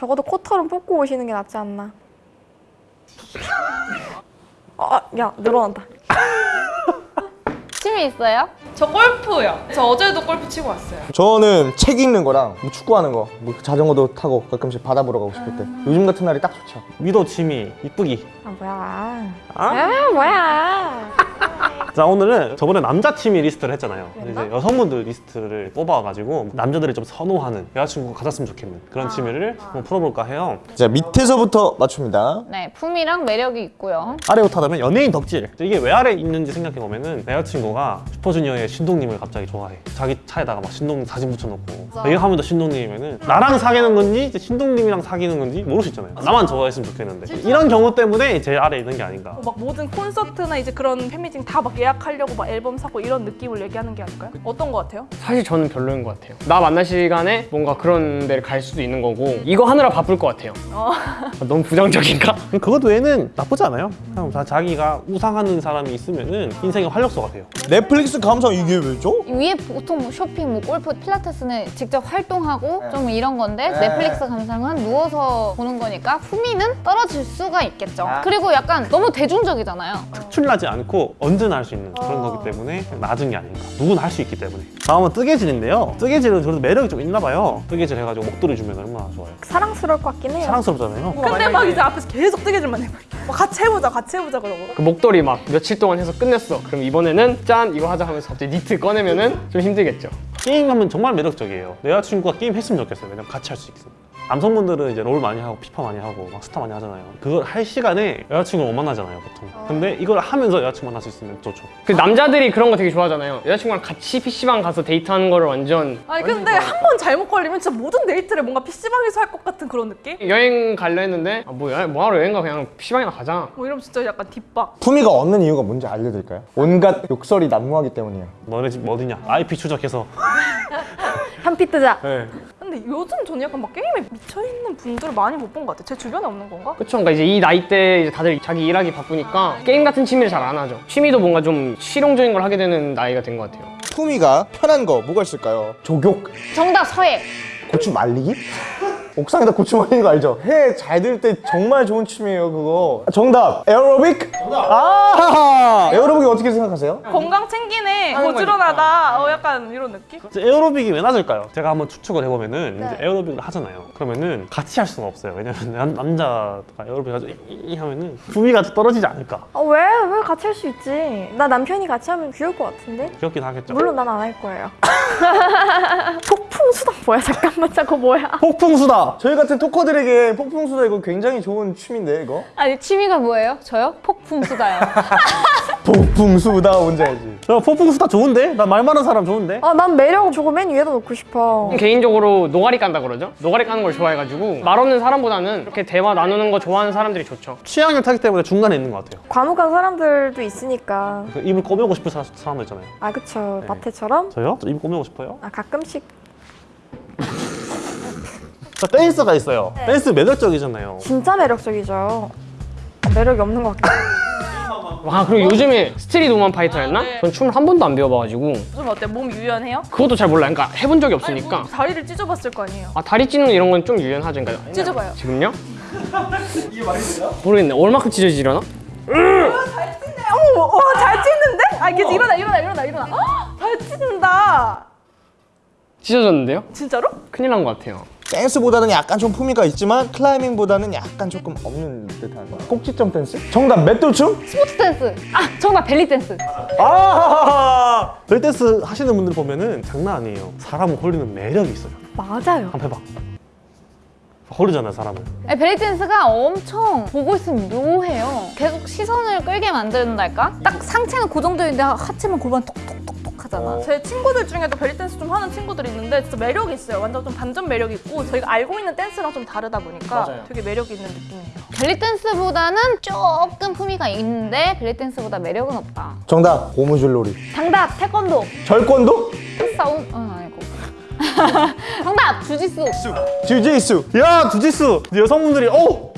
적어도 코털은 뽑고 오시는 게 낫지 않나. 아, 야 늘어난다. 취미 있어요? 저 골프요. 저 어제도 골프 치고 왔어요. 저는 책 읽는 거랑 뭐 축구하는 거, 뭐 자전거도 타고 가끔씩 바다 보러 가고 싶을 때 요즘 같은 날이 딱 좋죠. 미도 취미 이쁘기 아 뭐야? 아? 아 뭐야? 자 오늘은 저번에 남자 취미 리스트를 했잖아요? 이제 여성분들 리스트를 뽑아가지고 남자들이 좀 선호하는 여자친구가 가졌으면 좋겠는 그런 취미를 한번 풀어볼까 해요. 자 밑에서부터 맞춥니다. 네, 품이랑 매력이 있고요. 아래부터 하다면 연예인 덕질. 이게 왜 아래 있는지 생각해보면은 내 여자친구가 슈퍼주니어의 신동님을 갑자기 좋아해. 자기 차에다가 막 신동님 사진 붙여놓고. 이거 하면 더 신동님이면은 나랑 사귀는 건지 이제 신동님이랑 사귀는 건지 모를 수 있잖아요. 나만 좋아했으면 좋겠는데. 이런 경우 때문에 제일 아래에 있는 게 아닌가. 막 모든 콘서트나 이제 그런 팬미팅 다막 예약 하려고 막 앨범 사고 이런 느낌을 얘기하는 게 아닐까요? 어떤 거 같아요? 사실 저는 별로인 것 같아요. 나 만날 시간에 뭔가 그런 데를 갈 수도 있는 거고 이거 하느라 바쁠 것 같아요. 아, 너무 부정적인가? 그것 외에는 나쁘지 않아요 그냥 자- 자기가 우상하는 사람이 있으면 은 인생의 활력소가 돼요 넷플릭스 감성 이게 왜죠? 위에 보통 뭐 쇼핑, 뭐 골프, 필라테스는 직접 활동하고 네. 좀 이런 건데 네. 넷플릭스 감상은 누워서 보는 거니까 후미는 떨어질 수가 있겠죠. 아. 그리고 약간 너무 대중적이잖아요. 특출나지 않고 언제나 할 수 있는 그런 거기 때문에 낮은 게 아닌가. 누구나 할 수 있기 때문에. 다음은 뜨개질인데요. 뜨개질은 저도 매력이 좀 있나 봐요. 뜨개질 해가지고 목도리 주면 얼마나 좋아요. 사랑스러울 것 같긴 해요. 사랑스럽잖아요. 근데 막 이제 앞에서 계속 뜨개질만 해봐. 막 같이 해보자, 같이 해보자 그러고. 그 목도리 막 며칠 동안 해서 끝냈어. 그럼 이번에는 짠 이거 하자 하면서 갑자기 니트 꺼내면은 좀 힘들겠죠. 게임하면 정말 매력적이에요. 내 여자친구가 게임 했으면 좋겠어요. 왜냐면 같이 할 수 있으니까 남성분들은 이제 롤 많이 하고 피파 많이 하고 막 스타 많이 하잖아요 그걸 할 시간에 여자친구를 못 만나잖아요 보통 근데 이걸 하면서 여자친구 만날 수 있으면 좋죠 그 남자들이 그런 거 되게 좋아하잖아요. 여자친구랑 같이 PC방 가서 데이트하는 거를 완전 아니 근데 한 번 잘못 걸리면 진짜 모든 데이트를 뭔가 PC방에서 할 것 같은 그런 느낌? 여행 갈려 했는데 아, 뭐야 뭐하러 여행 가 그냥 PC방이나 가자. 뭐 이러면 진짜 약간 뒷박. 품위가 없는 이유가 뭔지 알려드릴까요? 온갖 욕설이 난무하기 때문이에요. 너네 집 어디냐 IP 추적해서 현피 뜨자. 네. 근데 요즘 저는 약간 막 게임에 미쳐있는 분들을 많이 못 본 것 같아요. 제 주변에 없는 건가? 그쵸? 그러니까 이제 이 나이 때 이제 다들 자기 일하기 바쁘니까 게임 같은 취미를 잘 안 하죠. 취미도 뭔가 좀 실용적인 걸 하게 되는 나이가 된 것 같아요. 품위가 편한 거 뭐가 있을까요? 조교, 정답 서예. 고추 말리기? 옥상에다 고추 말리는 거 알죠? 해 잘 들 때 정말 좋은 취미예요 그거 정답! 에어로빅? 아 에어로빅이 어떻게 생각하세요? 건강 챙기네, 고지런하다, 어 약간 이런 느낌? 에어로빅이 왜 낮을까요? 제가 한번 추측을 해보면은 이제 에어로빅을 하잖아요. 그러면은 같이 할 수는 없어요. 왜냐면 남, 남자가 에어로빅 가지고 이 하면은 분위기가 떨어지지 않을까. 아, 왜? 왜 같이 할 수 있지? 나 남편이 같이 하면 귀여울 것 같은데? 귀엽긴 하겠죠. 물론 난 안 할 거예요. 폭풍수다 뭐야? 잠깐만, 저거 뭐야? 폭풍수다. 저희 같은 talker들에게 폭풍수다 이거 굉장히 좋은 취미인데 이거? 아니 취미가 뭐예요? 저요? 폭풍수다요. 폭풍수다 뭔지 알지? 저 폭풍수다 좋은데? 나 말 많은 사람 좋은데? 아, 난 매력 저거 맨 위에다 놓고 싶어. 개인적으로 노가리 깐다 그러죠? 노가리 까는 걸 좋아해가지고 말 없는 사람보다는 이렇게 대화 나누는 거 좋아하는 사람들이 좋죠. 취향을 타기 때문에 중간에 있는 것 같아요. 과묵한 사람들도 있으니까. 그 입을 꼬매고 싶은 사, 사람도 있잖아요. 아, 그쵸. 네. 마태처럼? 저요? 저 입 꼬매고 싶어요? 아, 가끔씩. 저 댄스가 있어요. 댄스 매력적이잖아요. 진짜 매력적이죠. 아, 매력이 없는 것 같아. 와 그리고 요즘에 스트릿 우먼 파이터였나? 전 춤을 한 번도 안 배워봐가지고 좀 어때? 몸 유연해요? 그것도 잘 몰라요. 그러니까 해본 적이 아니, 없으니까. 뭐 다리를 찢어봤을 거 아니에요? 아 다리 찢는 이런 건 좀 유연하죠. 그러니까 찢어봐요. 지금요? 모르겠네. 얼마큼 찢어지려나? 어머, 어, 잘 찢는데? 아, 이게 일어나, 일어나, 일어나, 일어나. 헉, 잘 찢는다. 찢어졌는데요? 진짜로? 큰일 난 것 같아요. 댄스보다는 약간 좀 품위가 있지만 클라이밍보다는 약간 조금 없는 듯한 꼭지점 댄스? 정답 맷돌춤? 스포츠 댄스. 아 정답 벨리 댄스. 아! 벨리 댄스 하시는 분들 보면은 장난 아니에요. 사람을 홀리는 매력이 있어요. 맞아요. 한번 해봐. 홀리잖아요, 사람을. 벨리 댄스가 엄청 보고 있으면 묘해요. 계속 시선을 끌게 만든달까? 딱 상체는 고정되어 있는데 하체만 골반 톡톡톡톡 하잖아. 제 친구들 중에도 벨리 댄스 좀 하는 친구들이 있는데 진짜 매력이 있어요. 완전 좀 반전 매력이 있고 저희가 알고 있는 댄스랑 좀 다르다 보니까 맞아요. 되게 매력 있는 느낌이에요. 벨리 댄스보다는 조금 품위가 있는데 벨리 댄스보다 매력은 없다. 정답 고무줄놀이 정답 태권도. 절권도? 싸움? 어 아니고. 정답 주짓수. 주지수 야, 주짓수! 여성분들이, 어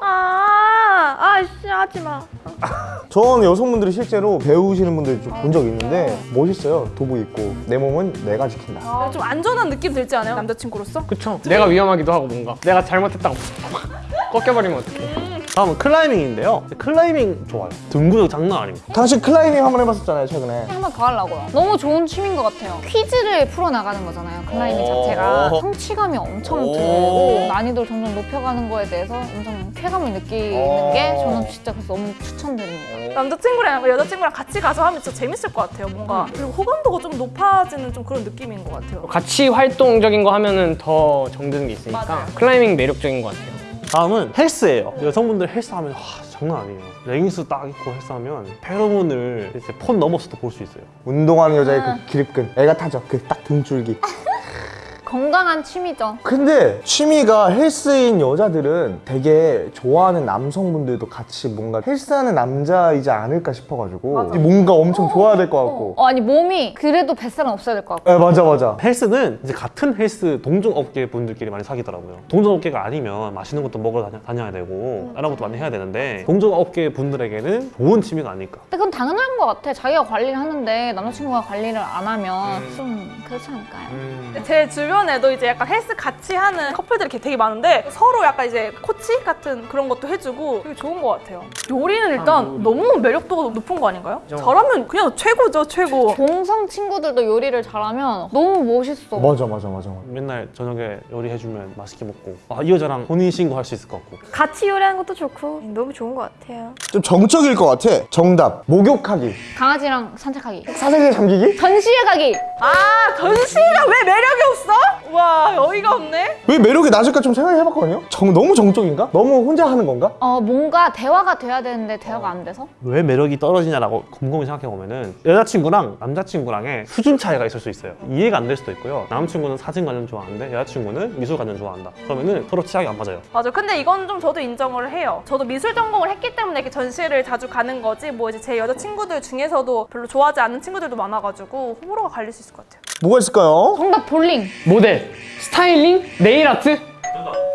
아, 아씨, 하지 마. 전 여성분들이 실제로 배우시는 분들 좀 본 적 있는데 멋있어요. 도구 입고 내 몸은 내가 지킨다. 좀 안전한 느낌 들지 않아요? 남자친구로서? 그쵸? 내가 위험하기도 하고 뭔가 내가 잘못했다고 꺾여버리면 어떡해 다음은 클라이밍인데요. 클라이밍 좋아요. 등구력 장난 아닙니다. 당신 클라이밍 한번 해봤었잖아요 최근에. 한번더 하려고요. 너무 좋은 취미인 것 같아요. 퀴즈를 풀어나가는 거잖아요. 클라이밍 자체가 성취감이 엄청 들고 난이도를 점점 높여가는 거에 대해서 엄청 쾌감을 느끼는 게 저는 진짜 그래서 너무 추천드립니다. 어. 남자친구랑 여자친구랑 같이 가서 하면 진짜 재밌을 것 같아요. 뭔가 그리고 호감도가 좀 높아지는 좀 그런 느낌인 것 같아요. 같이 활동적인 거 하면은 더 정드는 게 있으니까 맞아요. 클라이밍 매력적인 것 같아요 다음은 헬스예요. 여성분들 헬스 하면 와, 장난 아니에요. 레깅스 딱 입고 헬스 하면 페로몬을 이제 폰 넘어서도 볼 수 있어요. 운동하는 여자의 그 기립근 애가 타죠. 그 딱 등줄기. 건강한 취미죠. 근데 취미가 헬스인 여자들은 되게 좋아하는 남성분들도 같이 뭔가 헬스하는 남자이지 않을까 싶어가지고 뭔가 엄청 좋아야 될 것 같고. 어, 아니 몸이 그래도 뱃살은 없어야 될 것 같고. 네, 맞아 맞아. 헬스는 이제 같은 헬스 동종업계 분들끼리 많이 사귀더라고요. 동종업계가 아니면 맛있는 것도 먹으러 다녀, 다녀야 되고 다른 것도 많이 해야 되는데 동종업계 분들에게는 좋은 취미가 아닐까. 근데 그건 당연한 것 같아. 자기가 관리를 하는데 남자친구가 관리를 안 하면 좀 그렇지 않을까요? 제 주변에도 이제 약간 헬스 같이 하는 커플들이 되게 많은데 서로 약간 이제 코치 같은 그런 것도 해주고 되게 좋은 것 같아요. 요리는 일단 너무 매력도가 높은 거 아닌가요? 잘하면 그냥 최고죠, 최고. 동성 친구들도 요리를 잘하면 너무 멋있어. 맞아 맞아 맞아. 맨날 저녁에 요리해주면 맛있게 먹고 아, 이 여자랑 혼인신고 할 수 있을 것 같고 같이 요리하는 것도 좋고 너무 좋은 것 같아요. 좀 정적일 것 같아. 정답. 목욕하기. 강아지랑 산책하기. 사색에 잠기기? 전시회 가기. 아, 전시가 왜 매력이 없어? 와, 어이가 없네. 왜 매력이 낮을까 좀 생각해봤거든요. 정, 너무 정적인가? 너무 혼자 하는 건가? 어 뭔가 대화가 돼야 되는데 대화가 안 돼서 왜 매력이 떨어지냐라고 곰곰이 생각해 보면은 여자친구랑 남자친구랑의 수준 차이가 있을 수 있어요. 이해가 안 될 수도 있고요. 남자친구는 사진 관련 좋아하는데 여자친구는 미술 관련 좋아한다. 그러면은 서로 취향이 안 맞아요. 맞아. 근데 이건 좀 저도 인정을 해요. 저도 미술 전공을 했기 때문에 이렇게 전시를 자주 가는 거지. 뭐 이제 제 여자 친구들 중에서도 별로 좋아하지 않는 친구들도 많아가지고 호불호가 갈릴 수 있을 것 같아요. 뭐가 있을까요? 정답 볼링. 모델, 스타일링, 네일 아트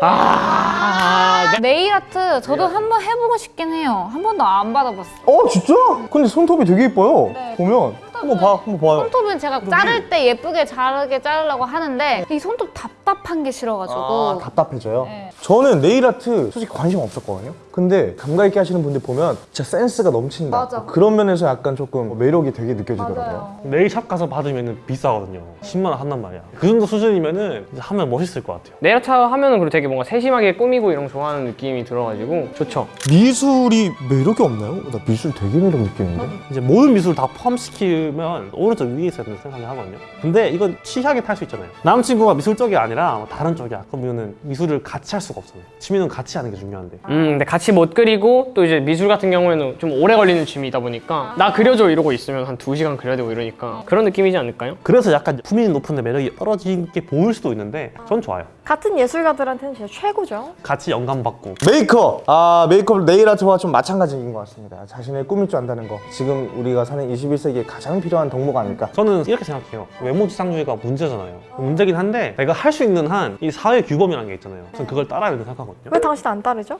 아, 네. 네일 아트 저도 한번 해보고 싶긴 해요. 한 번도 안 받아봤어. 어 진짜? 근데 손톱이 되게 이뻐요. 네. 보면 한번 봐, 한번 봐요. 손톱은 제가 자를 때 예쁘게 자르게 자르려고 하는데 이 손톱 답답한 게 싫어가지고 아, 답답해져요. 네. 저는 네일 아트 솔직히 관심 없었거든요. 근데 감각 있게 하시는 분들 보면 진짜 센스가 넘친다. 맞아. 그런 면에서 약간 조금 매력이 되게 느껴지더라고요. 네일샵 가서 받으면 비싸거든요. 10만 원 한단 말이야. 그 정도 수준이면은 하면 멋있을 것 같아요. 네일 아트 하면은 그리고 되게 뭔가 세심하게 꾸미고 이런 거 좋아하는 느낌이 들어가지고 좋죠 미술이 매력이 없나요? 나 미술 되게 매력 느끼는데. 이제 모든 미술 다 포함시키면 오른쪽 위에 있어야 된다고 생각을 하거든요. 근데 이건 취향에 탈수 있잖아요. 남친구가 미술 쪽이 아니라 뭐 다른 쪽이야. 그러면은 미술을 같이 할 수가 없잖아요. 취미는 같이 하는 게 중요한데. 음 근데 같이 못 그리고 또 이제 미술 같은 경우에는 좀 오래 걸리는 취미이다 보니까 나 그려줘 이러고 있으면 한 두시간 그려야 되고 이러니까 그런 느낌이지 않을까요? 그래서 약간 품위 높은데 매력이 떨어지게 보일 수도 있는데 전 좋아요. 같은 예술가들한테는 진짜 최고죠. 같이 영감 받고 메이크업! 아, 메이크업 네일 아트와 좀 마찬가지인 것 같습니다. 자신을 꾸밀 줄 안다는 거. 지금 우리가 사는 21세기에 가장 필요한 덕목 아닐까? 저는 이렇게 생각해요. 외모지상주의가 문제잖아요. 문제긴 한데 내가 할 수 있는 한 이 사회 규범이라는 게 있잖아요. 저는 그걸 따라야 된다고 생각하거든요. 왜 당신 안 따르죠?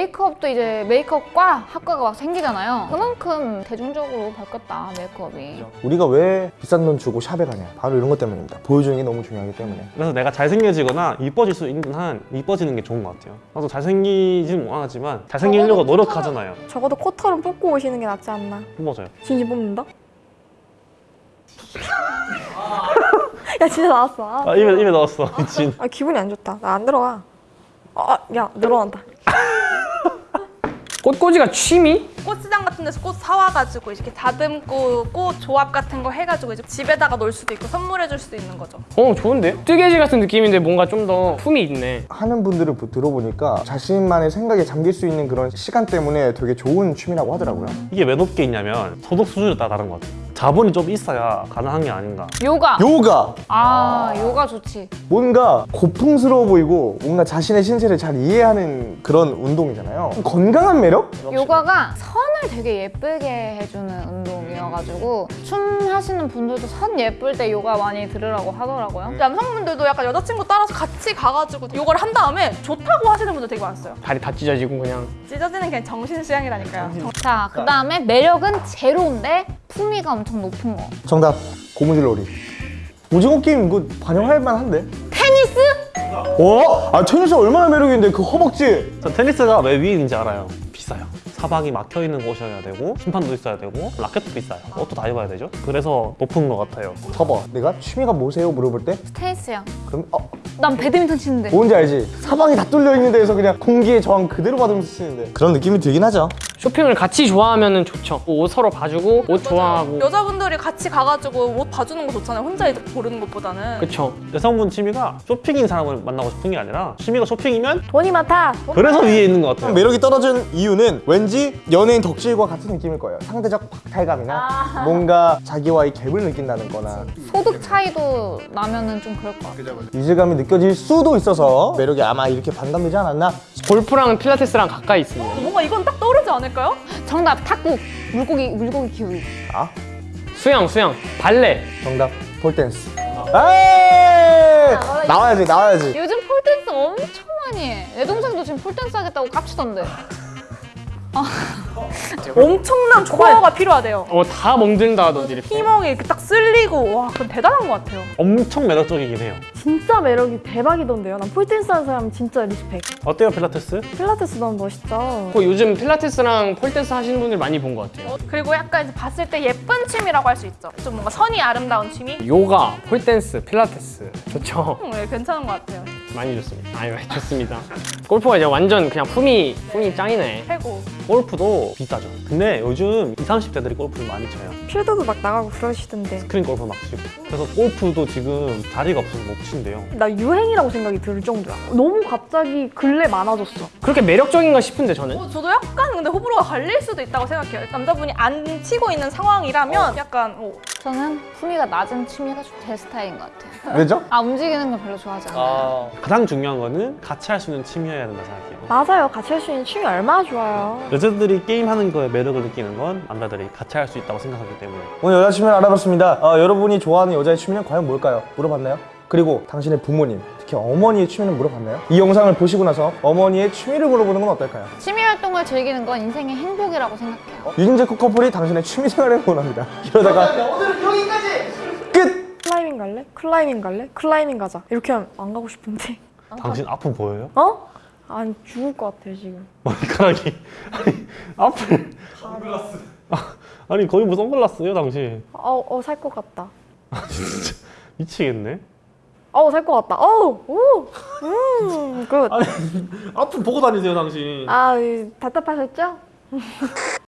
메이크업도 이제 메이크업과 학과가 막 생기잖아요. 그만큼 대중적으로 바뀌었다 메이크업이. 우리가 왜 비싼 돈 주고 샵에 가냐? 바로 이런 것 때문입니다. 보여주는 게 너무 중요하기 때문에. 그래서 내가 잘생겨지거나 이뻐질 수 있는 한 이뻐지는 게 좋은 것 같아요. 나도 잘생기지는 못하지만 잘생기려고 노력하잖아요. 적어도 코털은 뽑고 오시는 게 낫지 않나. 맞아요. 진심 뽑는다? 야 진짜 나왔어. 아, 아, 입에, 입에 넣었어. 미친. 아, 기분이 안 좋다. 나 안 들어가. 아, 야 늘어난다. 꽃꽂이가 취미? 꽃시장 같은 데서 꽃 사와가지고 이렇게 다듬고 꽃 조합 같은 거 해가지고 이제 집에다가 놓을 수도 있고 선물해줄 수도 있는 거죠. 어 좋은데? 뜨개질 같은 느낌인데 뭔가 좀 더 품이 있네 하는 분들을 보- 들어보니까 자신만의 생각에 잠길 수 있는 그런 시간 때문에 되게 좋은 취미라고 하더라고요. 이게 왜 높게 있냐면 소득 수준에 따라 다른 것 같아요. 자본이 좀 있어야 가능한 게 아닌가. 요가. 요가! 아 요가 좋지. 뭔가 고풍스러워 보이고 뭔가 자신의 신체를 잘 이해하는 그런 운동이잖아요. 건강한 매력? 요가가 선을 되게 예쁘게 해주는 운동이어서 시간이어가지고 춤 하시는 분들도 선 예쁠 때 요가 많이 들으라고 하더라고요. 남성분들도 약간 여자친구 따라서 같이 가가지고 요거를 한 다음에 좋다고 하시는 분들 되게 많았어요. 다리 다 찢어지고 그냥 찢어지는 그냥 정신 수양이라니까요. 자, 그 다음에 매력은 제로인데 품위가 엄청 높은 거. 정답 고무줄놀이 오징어 게임 이거 반영할 만한데? 테니스? 어? 아 테니스 얼마나 매력있는데 그 허벅지 저 테니스가 왜 위인지 알아요. 비싸요. 사방이 막혀 있는 곳이어야 되고 심판도 있어야 되고 라켓도 비싸요. 옷도 다 입어야 되죠. 그래서 높은 것 같아요. 봐봐 내가 취미가 뭐세요 물어볼 때 테니스요. 그럼 어 난 배드민턴 치는데. 뭔지 알지? 사방이 다 뚫려 있는 데에서 그냥 공기의 저항 그대로 받으면서 치는데 그런 느낌이 들긴 하죠 쇼핑을 같이 좋아하면 좋죠. 옷 서로 봐주고 옷 좋아하고 여자분들이 같이 가가지고 옷 봐주는 거 좋잖아요. 혼자 이제 고르는 것보다는. 그쵸. 여성분 취미가 쇼핑인 사람을 만나고 싶은 게 아니라 취미가 쇼핑이면 돈이 많다. 그래서 위에 있는 것 같아요. 매력이 떨어진 이유는 왠지 연예인 덕질과 같은 느낌일 거예요 상대적 박탈감이나 뭔가 자기와의 갭을 느낀다는 거나 소득 차이도 나면은 좀 그럴 것 같아요. 이질감이 느껴질 수도 있어서 매력이 아마 이렇게 반감되지 않았나 골프랑 필라테스랑 가까이 있습니다. 뭔가 이건 딱 떠오르지 않을까요? 정답, 탁구. 물고기, 물고기 키우기. 수영, 수영, 발레. 정답 폴댄스 에이 나와야지 나와야지 요즘 폴댄스 엄청 많이 해. 내 동생도 지금 폴댄스 하겠다고 깝치던데. 엄청난 코어가 필요하대요. 어, 다 멍든다, 너들이. 피멍이 이렇게 딱 쓸리고 와 그건 대단한 것 같아요. 엄청 매력적이긴 해요. 진짜 매력이 대박이던데요. 난 폴댄스 하는 사람 진짜 respect. 어때요 필라테스? 필라테스 너무 멋있다. 그 요즘 필라테스랑 폴댄스 하시는 분들 많이 본 것 같아요. 어, 그리고 약간 이제 봤을 때 예쁜 취미라고 할 수 있죠. 좀 뭔가 선이 아름다운 취미? 요가, 폴댄스, 필라테스. 좋죠. 음, 네, 괜찮은 것 같아요. 많이 좋습니다. 아유, 좋습니다. 골프가 이제 완전 그냥 품위, 품위 짱이네. 최고. 골프도 비싸죠. 근데 요즘 20, 30대들이 골프를 많이 쳐요. 필드도 막 나가고 그러시던데. 스크린 골프 막 치고. 그래서 골프도 지금 자리가 없어서 못 친대요. 나 유행이라고 생각이 들 정도야. 너무 갑자기 근래 많아졌어. 그렇게 매력적인가 싶은데, 저는. 어, 저도 약간 근데 호불호가 갈릴 수도 있다고 생각해요. 남자분이 안 치고 있는 상황이라면 약간 어, 저는 품위가 낮은 취미가 좀 제 스타일인 것 같아요. 왜죠? 아, 움직이는 걸 별로 좋아하지 않아요. 가장 중요한 거는 같이 할 수 있는 취미여야 된다 생각해요. 맞아요. 같이 할 수 있는 취미 얼마나 좋아요. 여자들이 게임하는 거에 매력을 느끼는 건 남자들이 같이 할 수 있다고 생각하기 때문에 오늘 여자 취미를 알아봤습니다 어, 여러분이 좋아하는 여자의 취미는 과연 뭘까요? 물어봤나요? 그리고 당신의 부모님, 특히 어머니의 취미는 물어봤나요? 이 영상을 보시고 나서 어머니의 취미를 물어보는 건 어떨까요? 취미 활동을 즐기는 건 인생의 행복이라고 생각해요. 유진재 커플이 당신의 취미 생활을 원합니다. 이러다가 오늘은 여기까지 끝. 클라이밍 갈래? 클라이밍 갈래? 클라이밍 가자. 이렇게 하면 안 가고 싶은데. 당신 앞은 보여요? 어? 아니 죽을 것 같아 지금. 머리카락이 아니 앞을 선글라스 아 니 거의 뭐 선글라스예요 당신 어, 어, 살 것 같다. 진짜 미치겠네 어, 살 것 같다. 어, 오, 음, good. 아니 앞을 보고 다니세요 당신 아, 이, 답답하셨죠?